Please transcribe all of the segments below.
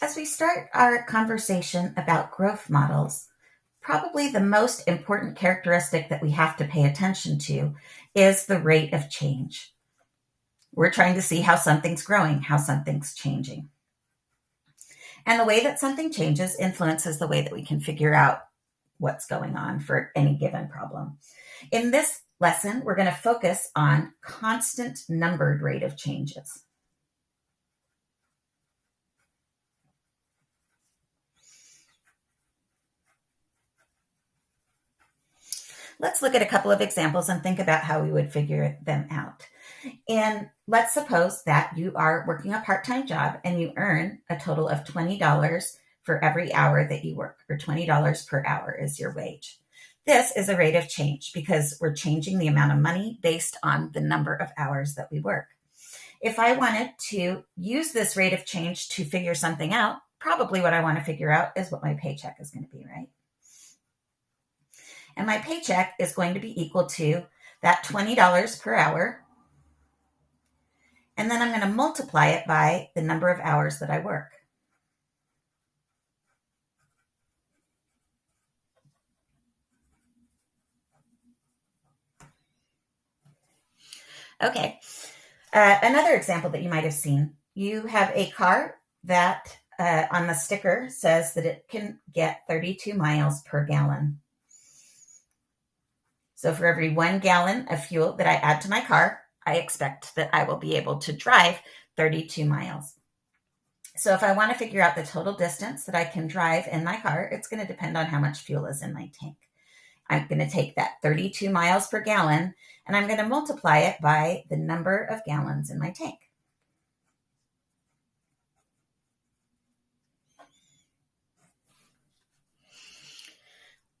As we start our conversation about growth models, probably the most important characteristic that we have to pay attention to is the rate of change. We're trying to see how something's growing, how something's changing. And the way that something changes influences the way that we can figure out what's going on for any given problem. In this lesson, we're going to focus on constant numbered rate of changes. Let's look at a couple of examples and think about how we would figure them out. And let's suppose that you are working a part time job and you earn a total of $20 for every hour that you work, or $20 per hour is your wage. This is a rate of change because we're changing the amount of money based on the number of hours that we work. If I wanted to use this rate of change to figure something out, probably what I want to figure out is what my paycheck is going to be, right? And my paycheck is going to be equal to that $20 per hour. And then I'm going to multiply it by the number of hours that I work. Okay. Uh, another example that you might have seen you have a car that uh, on the sticker says that it can get 32 miles per gallon. So for every one gallon of fuel that I add to my car, I expect that I will be able to drive 32 miles. So if I want to figure out the total distance that I can drive in my car, it's going to depend on how much fuel is in my tank. I'm going to take that 32 miles per gallon and I'm going to multiply it by the number of gallons in my tank.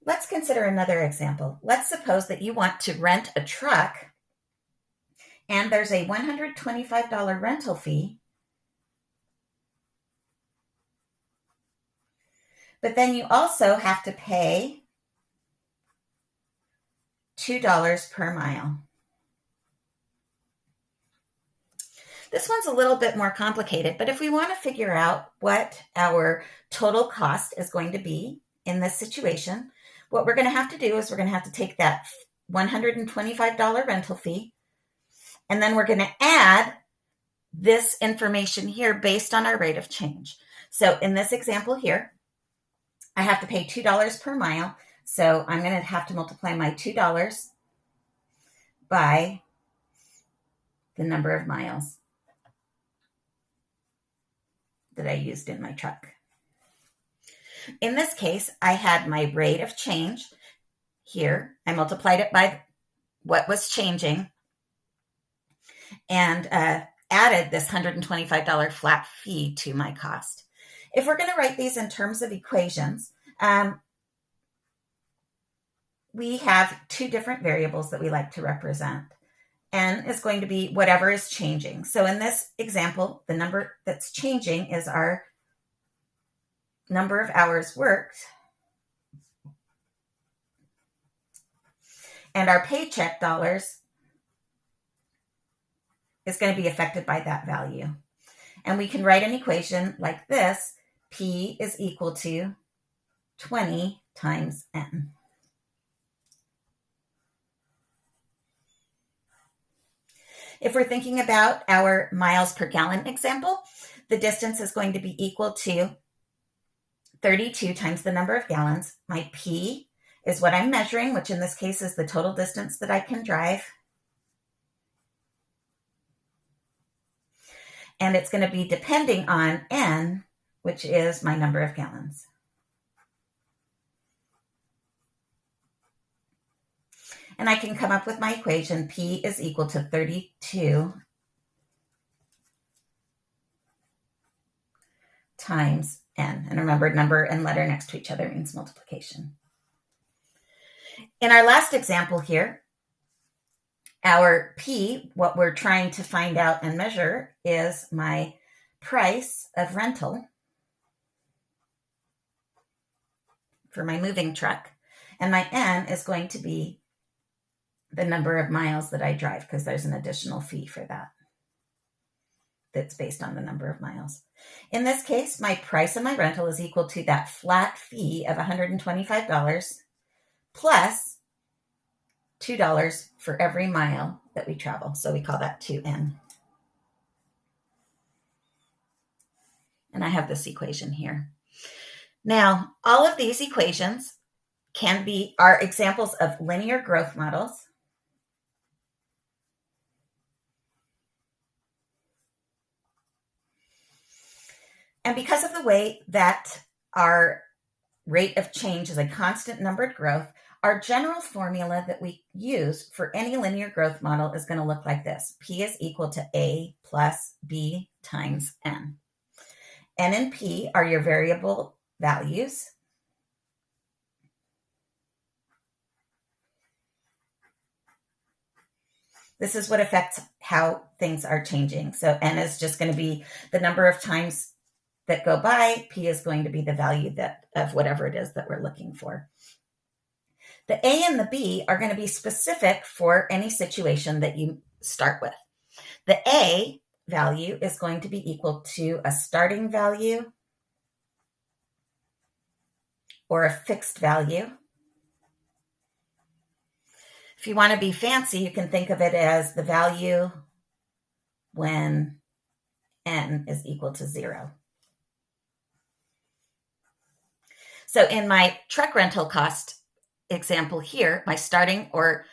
Let's consider another example. Let's suppose that you want to rent a truck and there's a $125 rental fee. But then you also have to pay $2 per mile. This one's a little bit more complicated, but if we want to figure out what our total cost is going to be in this situation, what we're going to have to do is we're going to have to take that $125 rental fee and then we're going to add this information here based on our rate of change. So in this example here, I have to pay $2 per mile. So I'm going to have to multiply my $2 by the number of miles that I used in my truck. In this case, I had my rate of change here. I multiplied it by what was changing and uh, added this $125 flat fee to my cost. If we're going to write these in terms of equations, um, we have two different variables that we like to represent. N is going to be whatever is changing. So in this example, the number that's changing is our number of hours worked. And our paycheck dollars is going to be affected by that value. And we can write an equation like this P is equal to 20 times N. If we're thinking about our miles per gallon example, the distance is going to be equal to 32 times the number of gallons. My P is what I'm measuring, which in this case is the total distance that I can drive. And it's going to be depending on N, which is my number of gallons. And I can come up with my equation. P is equal to 32 times n. And remember, number and letter next to each other means multiplication. In our last example here, our P, what we're trying to find out and measure, is my price of rental for my moving truck. And my N is going to be the number of miles that I drive because there's an additional fee for that. That's based on the number of miles. In this case, my price of my rental is equal to that flat fee of $125 plus $2 for every mile that we travel. So we call that 2N. And I have this equation here. Now, all of these equations can be are examples of linear growth models. And because of the way that our rate of change is a constant numbered growth, our general formula that we use for any linear growth model is going to look like this. P is equal to A plus B times N. N and P are your variable values. This is what affects how things are changing. So N is just going to be the number of times that go by. P is going to be the value that of whatever it is that we're looking for. The A and the B are going to be specific for any situation that you start with. The A value is going to be equal to a starting value or a fixed value. If you want to be fancy, you can think of it as the value when n is equal to zero. So in my truck rental cost example here, my starting or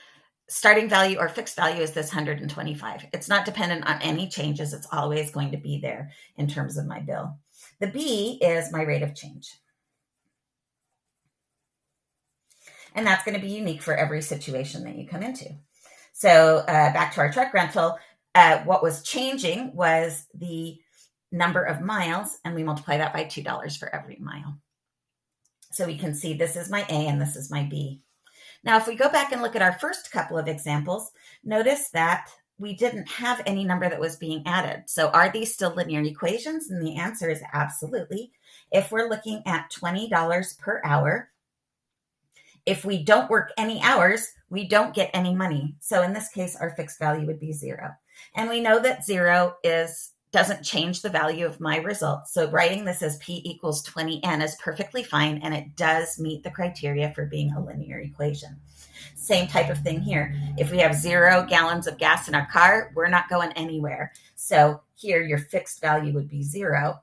starting value or fixed value is this 125. It's not dependent on any changes. It's always going to be there in terms of my bill. The B is my rate of change. And that's going to be unique for every situation that you come into. So uh, back to our truck rental, uh, what was changing was the number of miles, and we multiply that by $2 for every mile. So we can see this is my A and this is my B. Now, if we go back and look at our first couple of examples, notice that we didn't have any number that was being added. So are these still linear equations? And the answer is absolutely. If we're looking at $20 per hour, if we don't work any hours, we don't get any money. So in this case, our fixed value would be zero. And we know that zero is doesn't change the value of my results. So writing this as P equals 20N is perfectly fine, and it does meet the criteria for being a linear equation. Same type of thing here. If we have zero gallons of gas in our car, we're not going anywhere. So here your fixed value would be zero.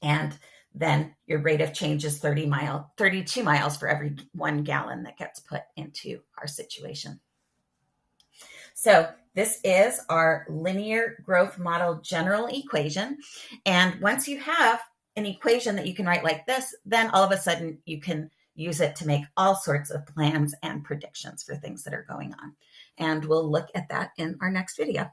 And then your rate of change is 30 mile, 32 miles for every one gallon that gets put into our situation. So this is our linear growth model general equation. And once you have an equation that you can write like this, then all of a sudden you can use it to make all sorts of plans and predictions for things that are going on. And we'll look at that in our next video.